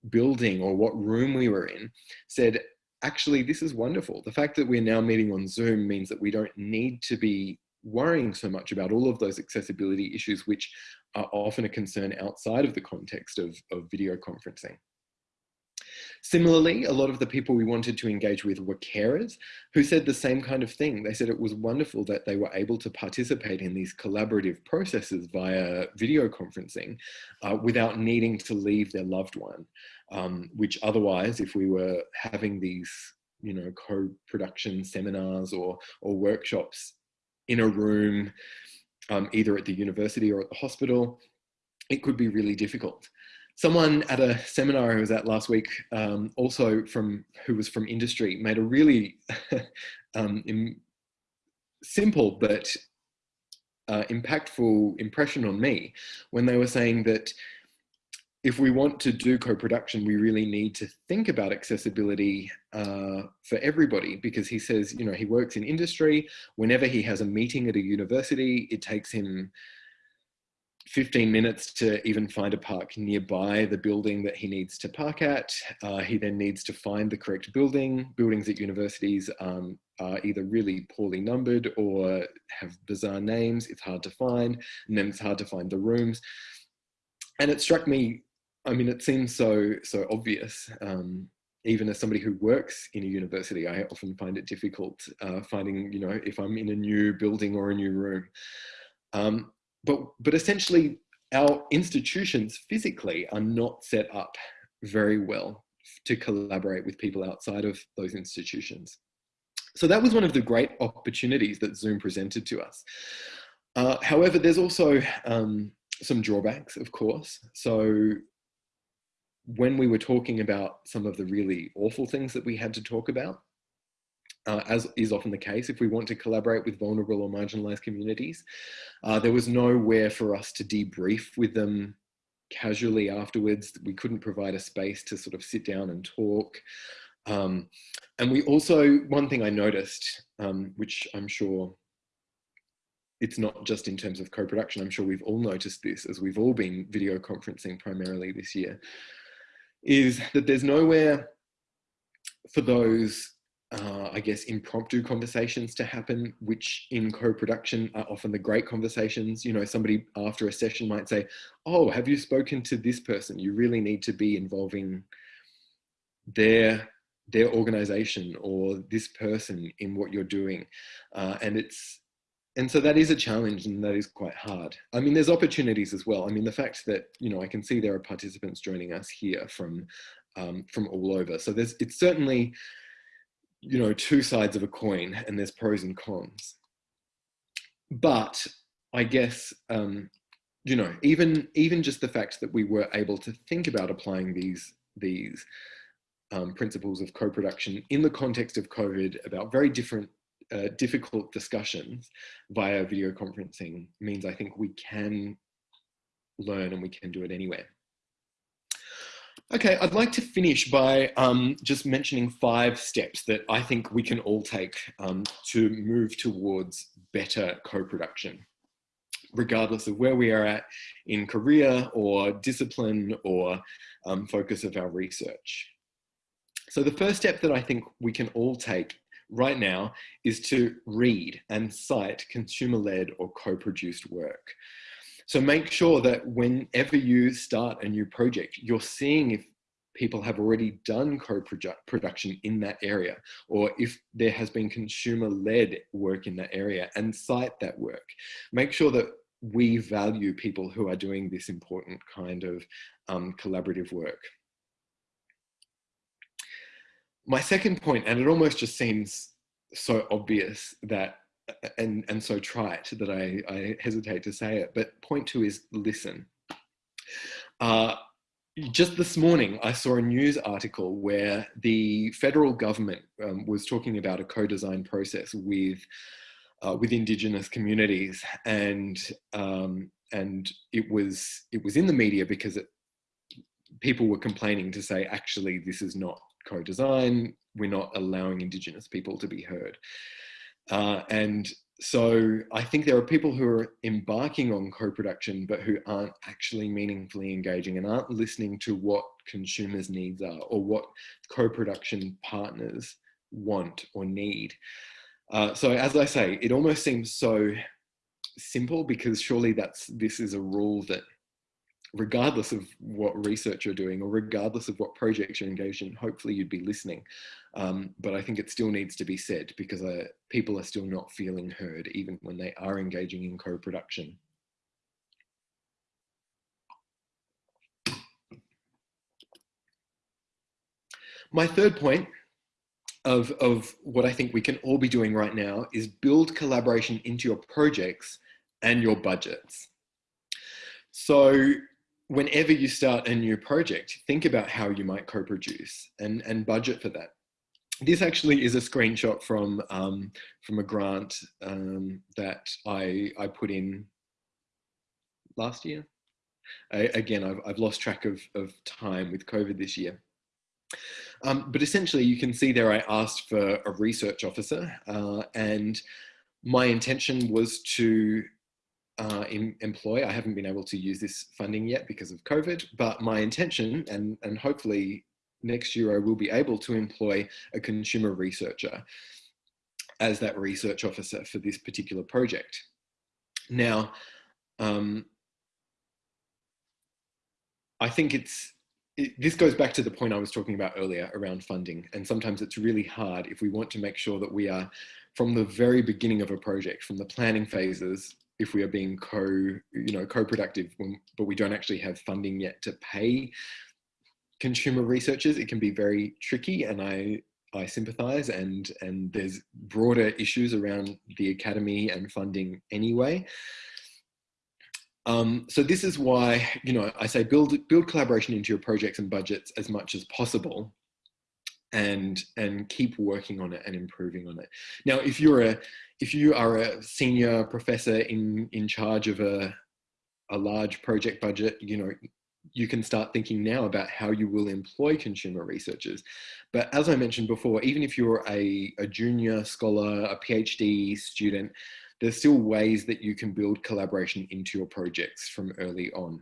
building or what room we were in, said, actually, this is wonderful. The fact that we're now meeting on Zoom means that we don't need to be worrying so much about all of those accessibility issues, which are often a concern outside of the context of, of video conferencing. Similarly, a lot of the people we wanted to engage with were carers who said the same kind of thing. They said it was wonderful that they were able to participate in these collaborative processes via video conferencing uh, without needing to leave their loved one, um, which otherwise, if we were having these you know, co-production seminars or, or workshops in a room, um, either at the university or at the hospital, it could be really difficult. Someone at a seminar I was at last week, um, also from who was from industry, made a really um, simple but uh, impactful impression on me when they were saying that if we want to do co-production, we really need to think about accessibility uh, for everybody because he says, you know, he works in industry. Whenever he has a meeting at a university, it takes him 15 minutes to even find a park nearby the building that he needs to park at. Uh, he then needs to find the correct building. Buildings at universities um, are either really poorly numbered or have bizarre names. It's hard to find, and then it's hard to find the rooms. And it struck me, I mean, it seems so, so obvious. Um, even as somebody who works in a university, I often find it difficult uh, finding, you know, if I'm in a new building or a new room. Um, but, but essentially our institutions physically are not set up very well to collaborate with people outside of those institutions. So that was one of the great opportunities that Zoom presented to us. Uh, however, there's also um, some drawbacks, of course. So when we were talking about some of the really awful things that we had to talk about, uh, as is often the case, if we want to collaborate with vulnerable or marginalized communities, uh, there was nowhere for us to debrief with them casually afterwards. We couldn't provide a space to sort of sit down and talk. Um, and we also, one thing I noticed, um, which I'm sure it's not just in terms of co-production, I'm sure we've all noticed this as we've all been video conferencing primarily this year, is that there's nowhere for those uh, I guess, impromptu conversations to happen, which in co-production are often the great conversations. You know, somebody after a session might say, oh, have you spoken to this person? You really need to be involving their their organization or this person in what you're doing. Uh, and it's, and so that is a challenge and that is quite hard. I mean, there's opportunities as well. I mean, the fact that, you know, I can see there are participants joining us here from, um, from all over. So there's, it's certainly, you know, two sides of a coin and there's pros and cons. But I guess, um, you know, even, even just the fact that we were able to think about applying these, these um, principles of co-production in the context of COVID about very different, uh, difficult discussions via video conferencing means I think we can learn and we can do it anywhere. Okay, I'd like to finish by um, just mentioning five steps that I think we can all take um, to move towards better co-production, regardless of where we are at in career or discipline or um, focus of our research. So the first step that I think we can all take right now is to read and cite consumer-led or co-produced work. So make sure that whenever you start a new project, you're seeing if people have already done co-production in that area, or if there has been consumer-led work in that area and cite that work. Make sure that we value people who are doing this important kind of um, collaborative work. My second point, and it almost just seems so obvious that and, and so trite that I, I hesitate to say it, but point two is listen. Uh, just this morning, I saw a news article where the federal government um, was talking about a co-design process with uh, with Indigenous communities, and um, and it was it was in the media because it, people were complaining to say actually this is not co-design. We're not allowing Indigenous people to be heard. Uh, and so I think there are people who are embarking on co-production, but who aren't actually meaningfully engaging and aren't listening to what consumers' needs are or what co-production partners want or need. Uh, so as I say, it almost seems so simple because surely that's this is a rule that regardless of what research you're doing or regardless of what projects you're engaged in, hopefully you'd be listening. Um, but I think it still needs to be said because uh, people are still not feeling heard even when they are engaging in co-production. My third point of, of what I think we can all be doing right now is build collaboration into your projects and your budgets. So whenever you start a new project, think about how you might co-produce and, and budget for that. This actually is a screenshot from, um, from a grant um, that I, I put in last year. I, again, I've, I've lost track of, of time with COVID this year. Um, but essentially you can see there I asked for a research officer uh, and my intention was to uh, em employ. I haven't been able to use this funding yet because of COVID, but my intention and, and hopefully next year I will be able to employ a consumer researcher as that research officer for this particular project. Now, um, I think it's, it, this goes back to the point I was talking about earlier around funding. And sometimes it's really hard if we want to make sure that we are from the very beginning of a project, from the planning phases, if we are being co, you know, co-productive, but we don't actually have funding yet to pay consumer researchers, it can be very tricky. And I, I sympathize and, and there's broader issues around the academy and funding anyway. Um, so this is why, you know, I say build, build collaboration into your projects and budgets as much as possible and, and keep working on it and improving on it. Now, if you're a, if you are a senior professor in, in charge of a, a large project budget, you know, you can start thinking now about how you will employ consumer researchers. But as I mentioned before, even if you're a, a junior scholar, a PhD student, there's still ways that you can build collaboration into your projects from early on.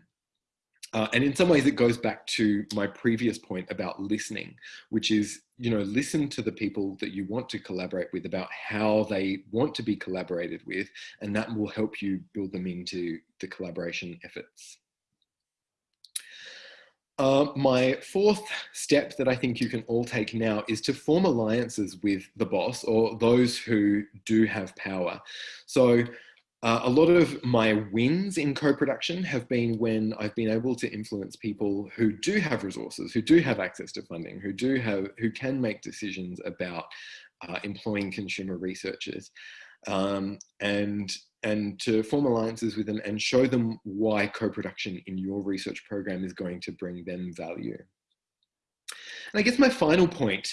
Uh, and in some ways it goes back to my previous point about listening, which is, you know, listen to the people that you want to collaborate with about how they want to be collaborated with, and that will help you build them into the collaboration efforts. Uh, my fourth step that I think you can all take now is to form alliances with the boss or those who do have power. So uh, a lot of my wins in co-production have been when I've been able to influence people who do have resources, who do have access to funding, who do have, who can make decisions about uh, employing consumer researchers. Um, and and to form alliances with them and show them why co-production in your research program is going to bring them value. And I guess my final point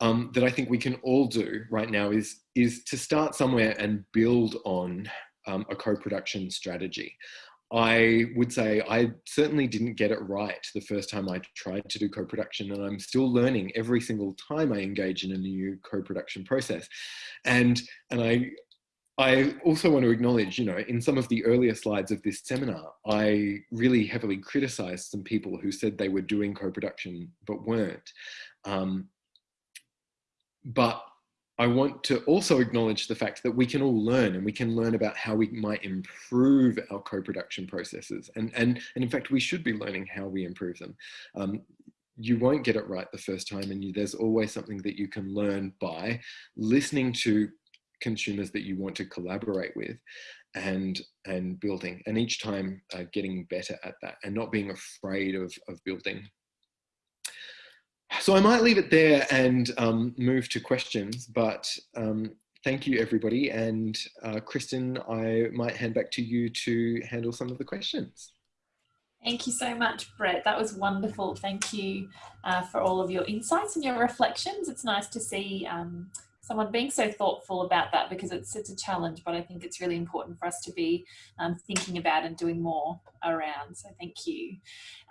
um, that I think we can all do right now is, is to start somewhere and build on um, a co-production strategy. I would say I certainly didn't get it right the first time I tried to do co-production and I'm still learning every single time I engage in a new co-production process. And, and I, I also want to acknowledge, you know, in some of the earlier slides of this seminar, I really heavily criticized some people who said they were doing co-production but weren't. Um, but I want to also acknowledge the fact that we can all learn and we can learn about how we might improve our co-production processes. And, and, and in fact, we should be learning how we improve them. Um, you won't get it right the first time and you, there's always something that you can learn by listening to consumers that you want to collaborate with and and building and each time uh, getting better at that and not being afraid of, of building. So I might leave it there and um, move to questions, but um, thank you everybody. And uh, Kristen, I might hand back to you to handle some of the questions. Thank you so much, Brett. That was wonderful. Thank you uh, for all of your insights and your reflections. It's nice to see um, someone being so thoughtful about that because it's it's a challenge but I think it's really important for us to be um, thinking about and doing more around so thank you.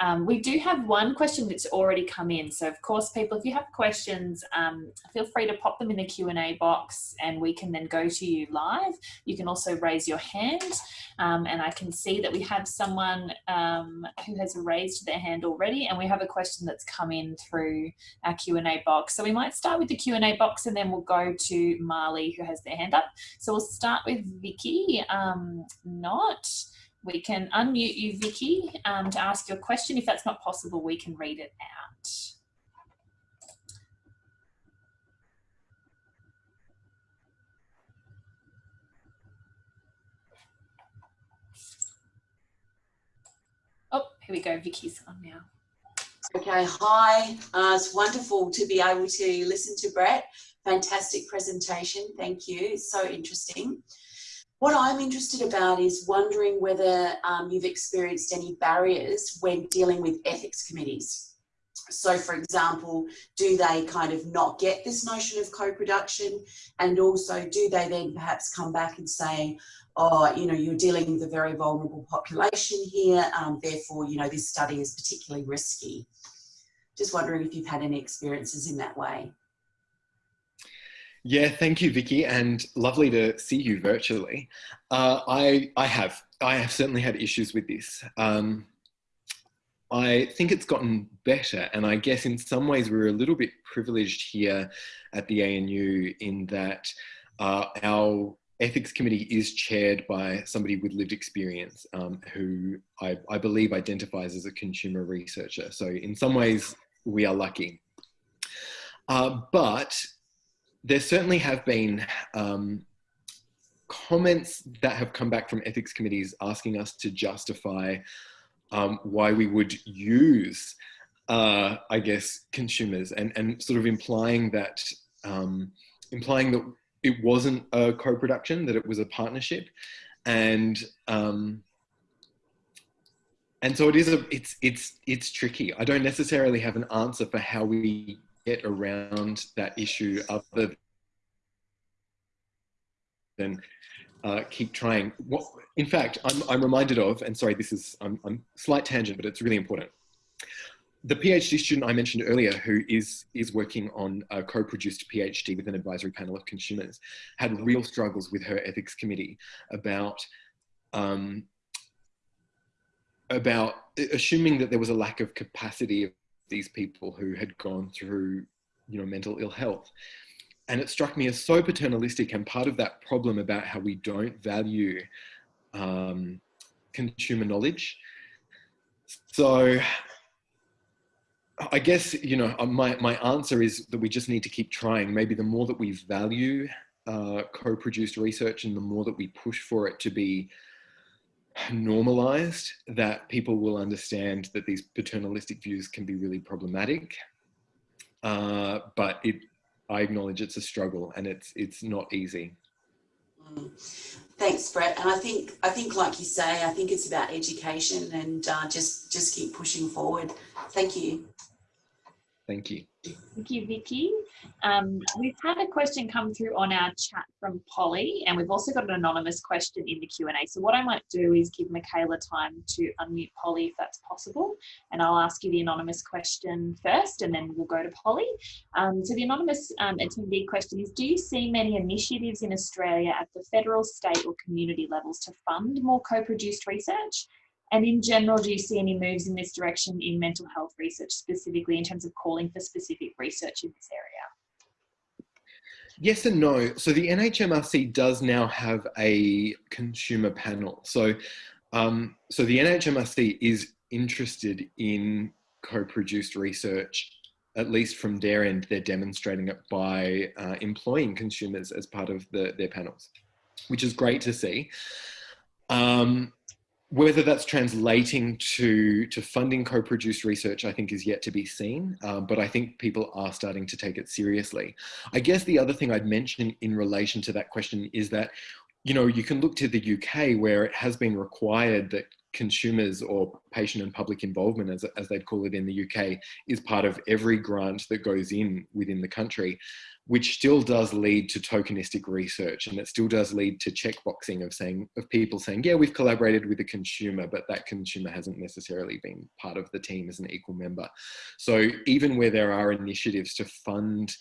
Um, we do have one question that's already come in so of course people if you have questions um, feel free to pop them in the Q&A box and we can then go to you live. You can also raise your hand um, and I can see that we have someone um, who has raised their hand already and we have a question that's come in through our Q&A box. So we might start with the Q&A box and then we'll go to Marley who has their hand up. So we'll start with Vicky. Um, not. We can unmute you, Vicky, um, to ask your question. If that's not possible, we can read it out. Oh, here we go. Vicky's on now. Okay, hi. Uh, it's wonderful to be able to listen to Brett Fantastic presentation. Thank you. It's so interesting. What I'm interested about is wondering whether um, you've experienced any barriers when dealing with ethics committees. So for example, do they kind of not get this notion of co-production? And also do they then perhaps come back and say, oh, you know, you're dealing with a very vulnerable population here, um, therefore, you know, this study is particularly risky. Just wondering if you've had any experiences in that way. Yeah, thank you, Vicky, and lovely to see you virtually. Uh, I, I have, I have certainly had issues with this. Um, I think it's gotten better, and I guess in some ways we're a little bit privileged here at the ANU in that uh, our ethics committee is chaired by somebody with lived experience um, who I, I, believe identifies as a consumer researcher. So in some ways we are lucky. Uh, but there certainly have been um, comments that have come back from ethics committees asking us to justify um, why we would use, uh, I guess, consumers and, and sort of implying that, um, implying that it wasn't a co-production, that it was a partnership. And, um, and so it is a, it's, it's, it's tricky. I don't necessarily have an answer for how we get around that issue other than uh, keep trying. What, in fact, I'm, I'm reminded of, and sorry, this is, I'm, I'm slight tangent, but it's really important. The PhD student I mentioned earlier, who is, is working on a co-produced PhD with an advisory panel of consumers, had real struggles with her ethics committee about um, about assuming that there was a lack of capacity these people who had gone through, you know, mental ill health. And it struck me as so paternalistic and part of that problem about how we don't value um, consumer knowledge. So I guess, you know, uh, my, my answer is that we just need to keep trying. Maybe the more that we value uh, co-produced research and the more that we push for it to be normalized, that people will understand that these paternalistic views can be really problematic. Uh, but it, I acknowledge it's a struggle and it's, it's not easy. Mm. Thanks, Brett. And I think, I think, like you say, I think it's about education and uh, just, just keep pushing forward. Thank you. Thank you. Thank you, Vicky. Um, we've had a question come through on our chat from Polly, and we've also got an anonymous question in the Q&A. So what I might do is give Michaela time to unmute Polly if that's possible, and I'll ask you the anonymous question first, and then we'll go to Polly. Um, so the anonymous um, attendee question is, do you see many initiatives in Australia at the federal, state or community levels to fund more co-produced research? And in general, do you see any moves in this direction in mental health research specifically in terms of calling for specific research in this area? Yes and no. So the NHMRC does now have a consumer panel. So, um, so the NHMRC is interested in co-produced research, at least from their end, they're demonstrating it by uh, employing consumers as part of the, their panels, which is great to see. Um, whether that's translating to, to funding co-produced research, I think is yet to be seen, uh, but I think people are starting to take it seriously. I guess the other thing I'd mention in relation to that question is that, you know, you can look to the UK where it has been required that consumers or patient and public involvement, as, as they'd call it in the UK, is part of every grant that goes in within the country which still does lead to tokenistic research and it still does lead to checkboxing of saying of people saying yeah we've collaborated with a consumer but that consumer hasn't necessarily been part of the team as an equal member so even where there are initiatives to fund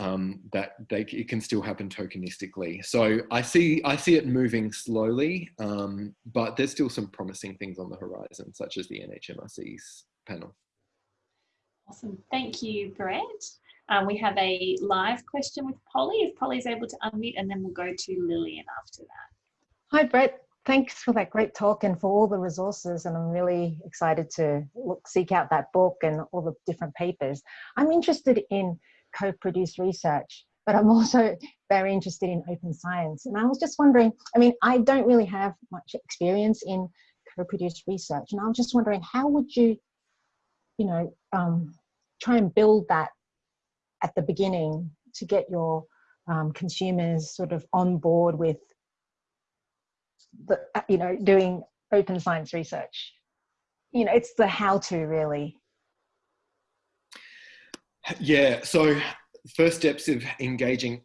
um, that they, it can still happen tokenistically. So I see I see it moving slowly, um, but there's still some promising things on the horizon, such as the NHMRC's panel. Awesome, thank you, Brett. Um, we have a live question with Polly, if Polly's able to unmute, and then we'll go to Lillian after that. Hi, Brett. Thanks for that great talk and for all the resources. And I'm really excited to look, seek out that book and all the different papers. I'm interested in co-produced research, but I'm also very interested in open science. And I was just wondering, I mean, I don't really have much experience in co-produced research. And I was just wondering, how would you, you know, um, try and build that at the beginning to get your um, consumers sort of on board with the, you know, doing open science research. You know, it's the how to really. Yeah, so first steps of engaging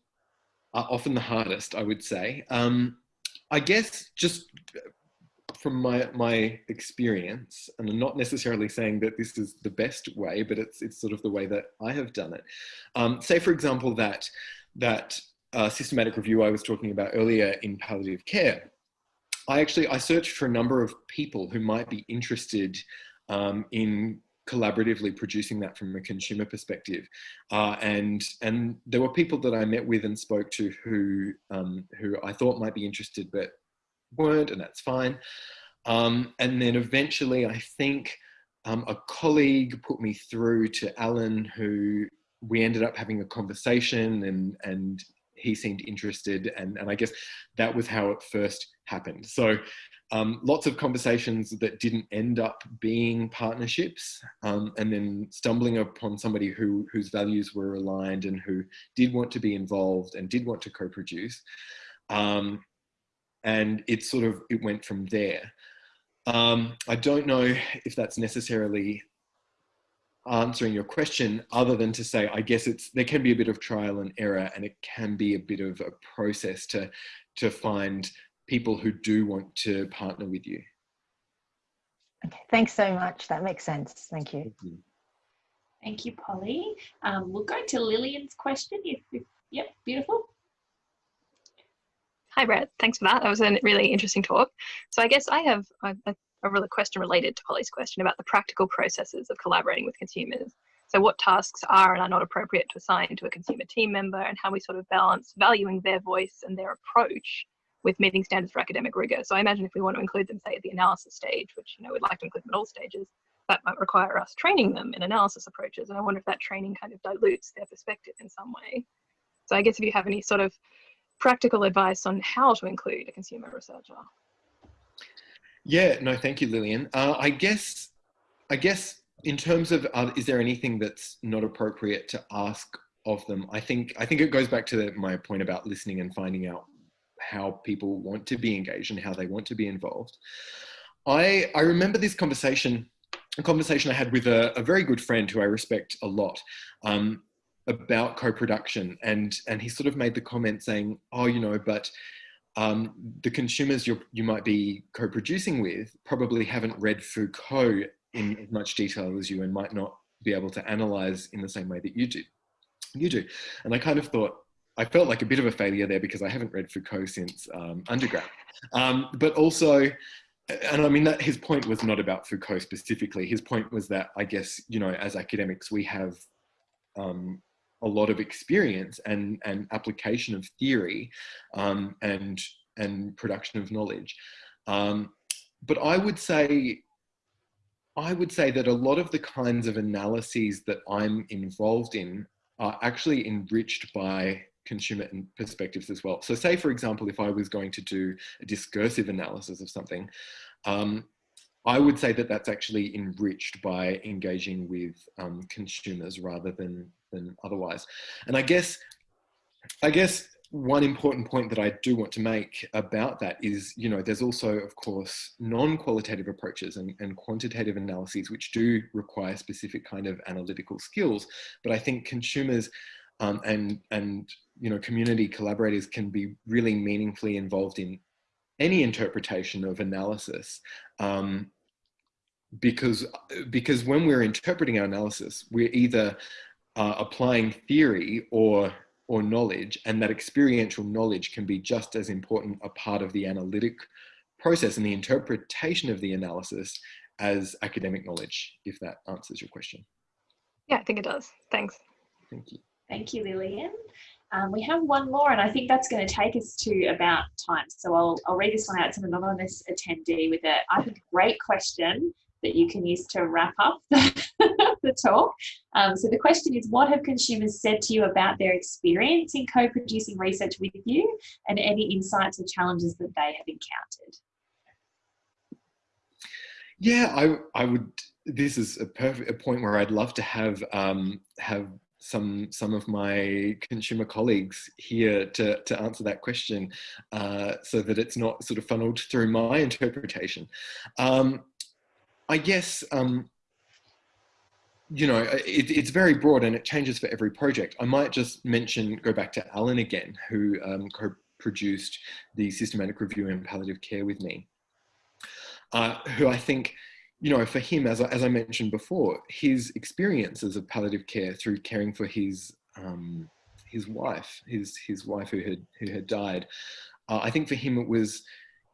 are often the hardest, I would say. Um, I guess just from my, my experience, and I'm not necessarily saying that this is the best way, but it's, it's sort of the way that I have done it. Um, say, for example, that, that uh, systematic review I was talking about earlier in palliative care. I actually, I searched for a number of people who might be interested um, in collaboratively producing that from a consumer perspective. Uh, and, and there were people that I met with and spoke to who, um, who I thought might be interested, but weren't, and that's fine. Um, and then eventually, I think um, a colleague put me through to Alan, who we ended up having a conversation and, and he seemed interested. And, and I guess that was how it first happened. So um, lots of conversations that didn't end up being partnerships um, and then stumbling upon somebody who, whose values were aligned and who did want to be involved and did want to co-produce. Um, and it sort of, it went from there. Um, I don't know if that's necessarily answering your question other than to say, I guess it's, there can be a bit of trial and error and it can be a bit of a process to, to find people who do want to partner with you. Okay, thanks so much. That makes sense. Thank you. Thank you. Thank you, Polly. Um, we'll go to Lillian's question. If, if, yep, beautiful. Hi, Brett. Thanks for that. That was a really interesting talk. So I guess I have a, a really question related to Polly's question about the practical processes of collaborating with consumers. So what tasks are and are not appropriate to assign to a consumer team member and how we sort of balance valuing their voice and their approach with meeting standards for academic rigor. So I imagine if we want to include them, say, at the analysis stage, which you know we'd like to include them at all stages, that might require us training them in analysis approaches. And I wonder if that training kind of dilutes their perspective in some way. So I guess if you have any sort of practical advice on how to include a consumer researcher. Yeah, no, thank you, Lillian. Uh, I guess, I guess in terms of, uh, is there anything that's not appropriate to ask of them? I think, I think it goes back to my point about listening and finding out how people want to be engaged and how they want to be involved. I, I remember this conversation, a conversation I had with a, a very good friend who I respect a lot. Um, about co-production and and he sort of made the comment saying oh you know but um, the consumers you you might be co-producing with probably haven't read Foucault in as much detail as you and might not be able to analyze in the same way that you do you do and I kind of thought I felt like a bit of a failure there because I haven't read Foucault since um, undergrad um, but also and I mean that his point was not about Foucault specifically. His point was that I guess you know as academics we have um, a lot of experience and, and application of theory um, and, and production of knowledge. Um, but I would say, I would say that a lot of the kinds of analyses that I'm involved in are actually enriched by consumer perspectives as well. So say, for example, if I was going to do a discursive analysis of something, um, I would say that that's actually enriched by engaging with um, consumers rather than than otherwise. And I guess, I guess one important point that I do want to make about that is, you know, there's also, of course, non-qualitative approaches and, and quantitative analyses, which do require specific kind of analytical skills. But I think consumers um, and, and, you know, community collaborators can be really meaningfully involved in any interpretation of analysis um, because because when we're interpreting our analysis, we're either uh, applying theory or or knowledge and that experiential knowledge can be just as important a part of the analytic process and the interpretation of the analysis as academic knowledge, if that answers your question. Yeah, I think it does. Thanks. Thank you. Thank you, Lillian. Um, we have one more, and I think that's going to take us to about time. So I'll, I'll read this one out. It's an anonymous attendee with a, I think, great question that you can use to wrap up the talk. Um, so the question is, what have consumers said to you about their experience in co-producing research with you and any insights or challenges that they have encountered? Yeah, I, I would, this is a perfect a point where I'd love to have, um, have some some of my consumer colleagues here to, to answer that question uh, so that it's not sort of funneled through my interpretation. Um, I guess, um, you know, it, it's very broad and it changes for every project. I might just mention, go back to Alan again, who um, co-produced the systematic review in palliative care with me. uh, who I think, you know, for him, as I, as I mentioned before, his experiences of palliative care through caring for his um, his wife, his his wife who had who had died, uh, I think for him it was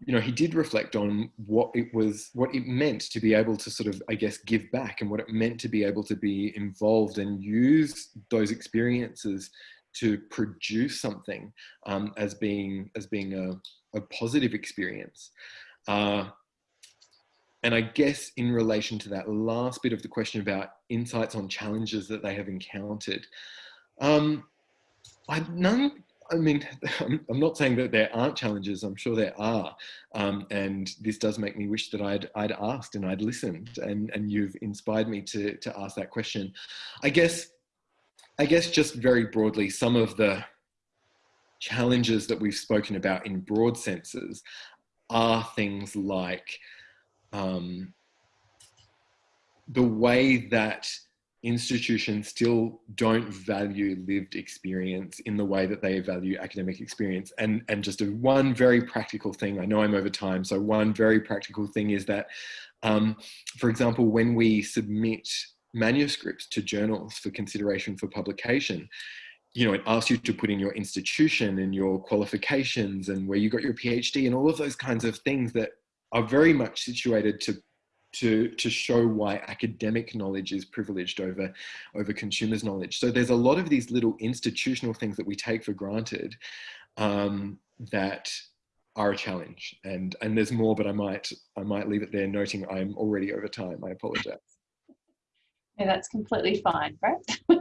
you know, he did reflect on what it was, what it meant to be able to sort of, I guess, give back and what it meant to be able to be involved and use those experiences to produce something um, as being as being a, a positive experience. Uh, and I guess in relation to that last bit of the question about insights on challenges that they have encountered, um, I, none I mean, I'm not saying that there aren't challenges. I'm sure there are, um, and this does make me wish that I'd I'd asked and I'd listened, and and you've inspired me to to ask that question. I guess, I guess just very broadly, some of the challenges that we've spoken about in broad senses are things like um, the way that institutions still don't value lived experience in the way that they value academic experience. And, and just a, one very practical thing, I know I'm over time, so one very practical thing is that, um, for example, when we submit manuscripts to journals for consideration for publication, you know, it asks you to put in your institution and your qualifications and where you got your PhD and all of those kinds of things that are very much situated to to, to show why academic knowledge is privileged over, over consumers' knowledge. So there's a lot of these little institutional things that we take for granted um, that are a challenge. And, and there's more, but I might, I might leave it there noting I'm already over time. I apologize. Yeah, that's completely fine, Brett.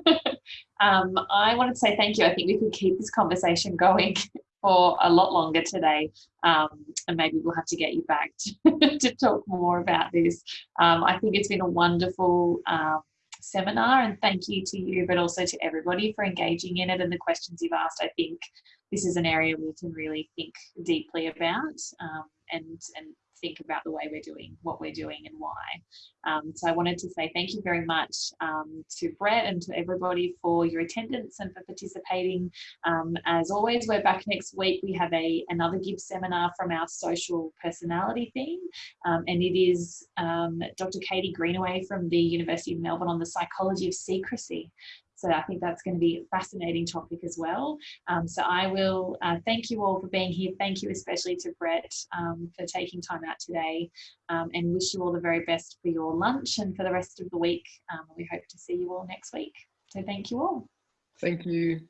um, I wanted to say thank you. I think we could keep this conversation going for a lot longer today. Um, and maybe we'll have to get you back to, to talk more about this. Um, I think it's been a wonderful um, seminar and thank you to you, but also to everybody for engaging in it and the questions you've asked. I think this is an area we can really think deeply about um, and, and think about the way we're doing what we're doing and why. Um, so I wanted to say thank you very much um, to Brett and to everybody for your attendance and for participating. Um, as always, we're back next week. We have a another GIBS seminar from our social personality theme, um, and it is um, Dr. Katie Greenaway from the University of Melbourne on the psychology of secrecy. So I think that's going to be a fascinating topic as well. Um, so I will uh, thank you all for being here. Thank you especially to Brett um, for taking time out today um, and wish you all the very best for your lunch and for the rest of the week. Um, we hope to see you all next week. So thank you all. Thank you.